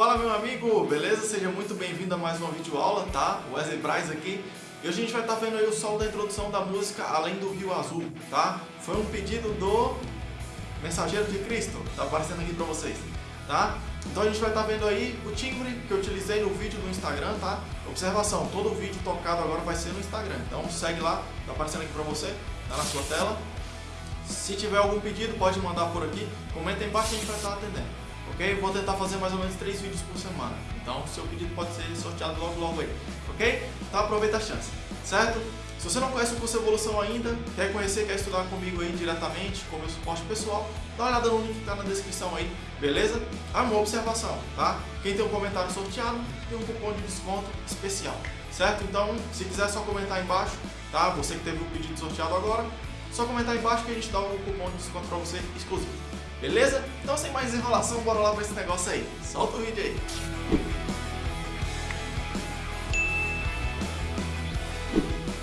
Fala meu amigo, beleza? Seja muito bem-vindo a mais uma videoaula, tá? Wesley Braz aqui. E hoje a gente vai estar tá vendo aí o solo da introdução da música Além do Rio Azul, tá? Foi um pedido do Mensageiro de Cristo, tá aparecendo aqui pra vocês, tá? Então a gente vai estar tá vendo aí o timbre que eu utilizei no vídeo do Instagram, tá? Observação, todo vídeo tocado agora vai ser no Instagram, então segue lá, tá aparecendo aqui pra você, tá na sua tela. Se tiver algum pedido, pode mandar por aqui, comenta aí embaixo que a gente vai estar atendendo ok? Vou tentar fazer mais ou menos 3 vídeos por semana, então seu pedido pode ser sorteado logo logo aí, ok? Então aproveita a chance, certo? Se você não conhece o curso Evolução ainda, quer conhecer, quer estudar comigo aí diretamente, com meu suporte pessoal, dá uma olhada no link que está na descrição aí, beleza? Ah, uma observação, tá? Quem tem um comentário sorteado, tem um cupom de desconto especial, certo? Então, se quiser só comentar aí embaixo, tá? Você que teve o pedido sorteado agora, só comentar embaixo que a gente dá um cupom de desconto para você exclusivo. Beleza? Então sem mais enrolação, bora lá pra esse negócio aí. Solta o vídeo aí.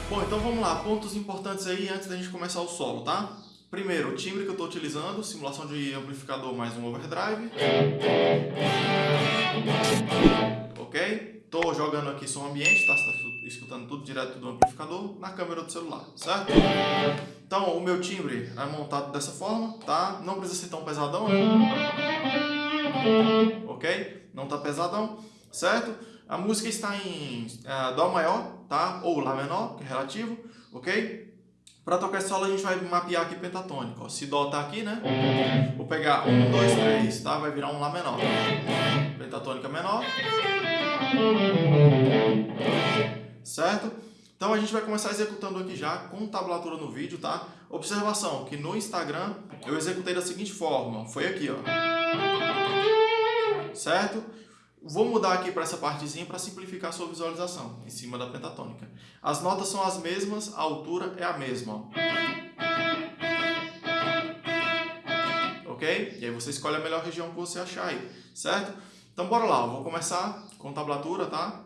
Bom, então vamos lá, pontos importantes aí antes da gente começar o solo, tá? Primeiro, o timbre que eu estou utilizando, simulação de amplificador mais um overdrive. Ok? Estou jogando aqui som ambiente, tá? Você tá escutando tudo direto do amplificador na câmera do celular, certo? Então, o meu timbre é montado dessa forma, tá? Não precisa ser tão pesadão, né? ok? Não tá pesadão, certo? A música está em uh, Dó maior, tá? Ou Lá menor, que é relativo, ok? Para tocar esse solo a gente vai mapear aqui pentatônico. Ó. Se Dó tá aqui, né? Vou pegar um, dois, três, tá? Vai virar um Lá menor. Pentatônica menor. Certo? Então a gente vai começar executando aqui já com tablatura no vídeo, tá? Observação, que no Instagram eu executei da seguinte forma, foi aqui, ó. Certo? Vou mudar aqui para essa partezinha para simplificar a sua visualização, em cima da pentatônica. As notas são as mesmas, a altura é a mesma, ó. Ok? E aí você escolhe a melhor região que você achar aí, certo? Então bora lá, eu vou começar com tablatura, tá?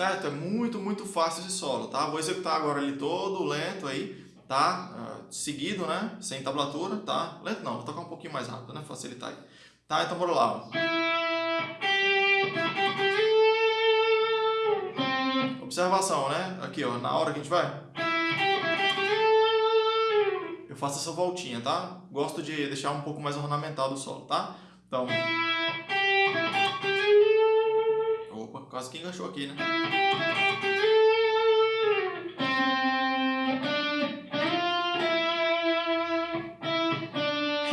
Certo? É muito, muito fácil esse solo, tá? Vou executar agora ele todo lento aí, tá? Uh, seguido, né? Sem tablatura, tá? Lento não, vou tocar um pouquinho mais rápido, né? Facilitar aí. Tá? Então bora lá. Observação, né? Aqui, ó, na hora que a gente vai... Eu faço essa voltinha, tá? Gosto de deixar um pouco mais ornamentado o solo, tá? Então... Quase que enganchou aqui, né?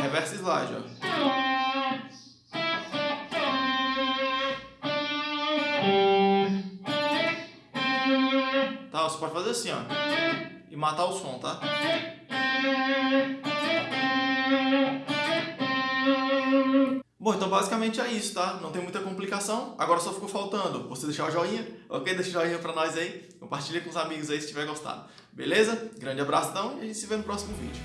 Reverse slide, ó. Tá, você pode fazer assim, ó. E matar o som, tá? Bom, então basicamente é isso, tá? Não tem muita complicação. Agora só ficou faltando você deixar o joinha, ok? Deixa o joinha pra nós aí. Compartilha com os amigos aí se tiver gostado. Beleza? Grande abração e a gente se vê no próximo vídeo.